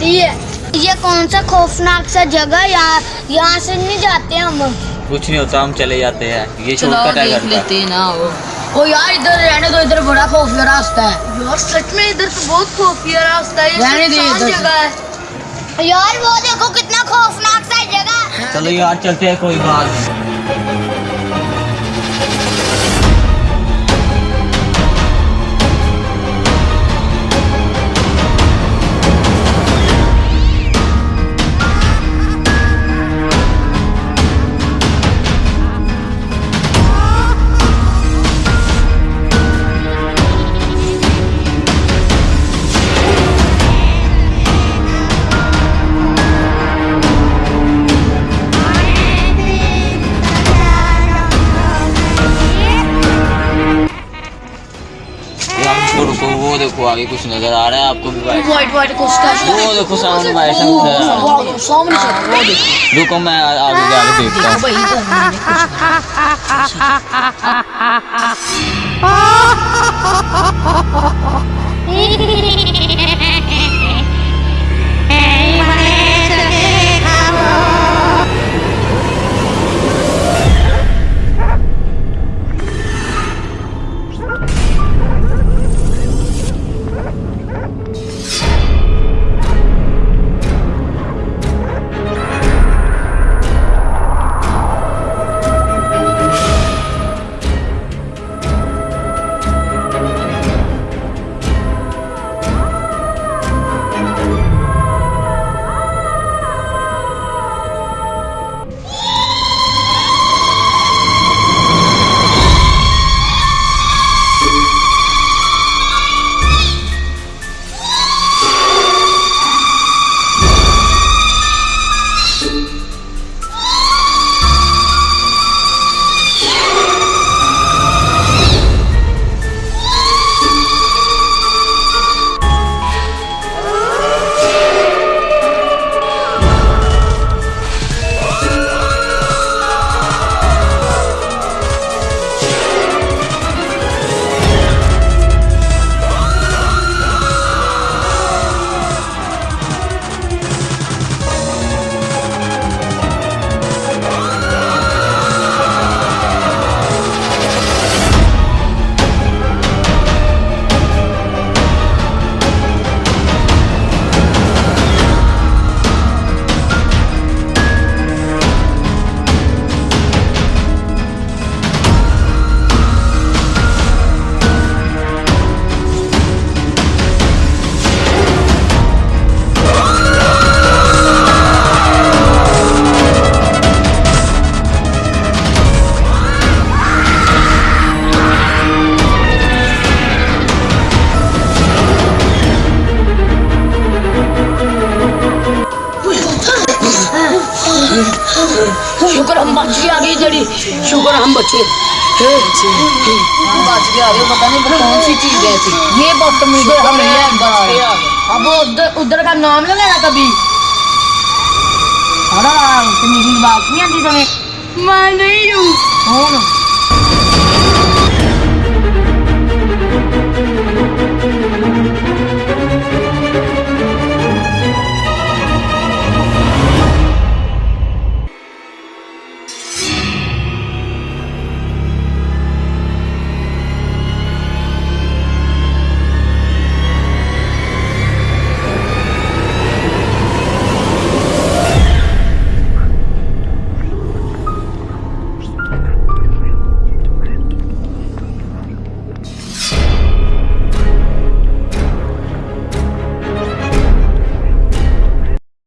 सा खौफनाक सा जगह यहाँ यहाँ से नहीं जाते हम। कुछ नहीं होता हम चले जाते हैं। ये शॉर्टकट है देख घर का। हैं ना वो। ओ यार इधर रहने दो इधर बड़ा खौफिया रास्ता है। यार सच में इधर तो बहुत खुफिया रास्ता है। ये रहने दे सुनसान इधर से। जगह है। यार वो देखो कितना खौफनाक सा जगह चलो यार चलते हैं कोई बात नहीं। रुको वो देखो आगे कुछ नज़र आ रहा है आपको भी भाई व्हाइट व्हाइट कुछ वो देखो सामने भाई सामने वो देखो। रुको मैं आगे जाके देखता हूँ। बच आ गई जड़ी। शुक्र हम बचे हम बच गए पता नहीं कौन सी चीज़ ये बदतमीज अब उधर उधर का नाम ना लेना कभी। बात नहीं आती तुम्हें। मैं नहीं हूँ। कौन?